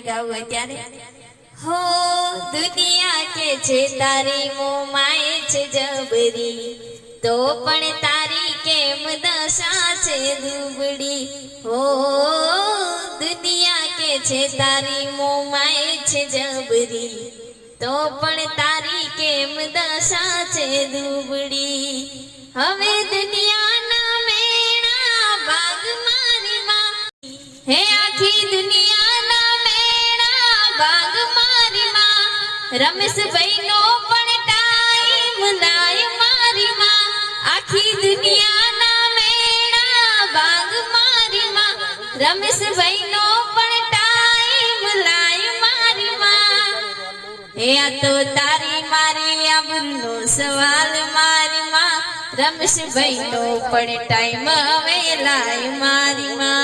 ગાવું હો, દુનિયા કે છે તારી મોમાય છે જબરી, તો પણ તારી કેમ દશા છે દુબડી હો, દુનિયા કે છે તારી મોમાય છે જબરી, તો પણ તારી કેમ દશા છે દુબડી હવે રમેશભાઈ નો પણ ટાઈમ નાય મારી માં. આખી દુનિયાના મેળા બાગ મારી માં. રમેશભાઈ નો પણ ટાઈમ લાય મારી માં. હે આ તો તારી મારી આબરૂનો સવાલ મારી માં. રમેશભાઈ નો પણ ટાઈમ હવે લાય મારી માં.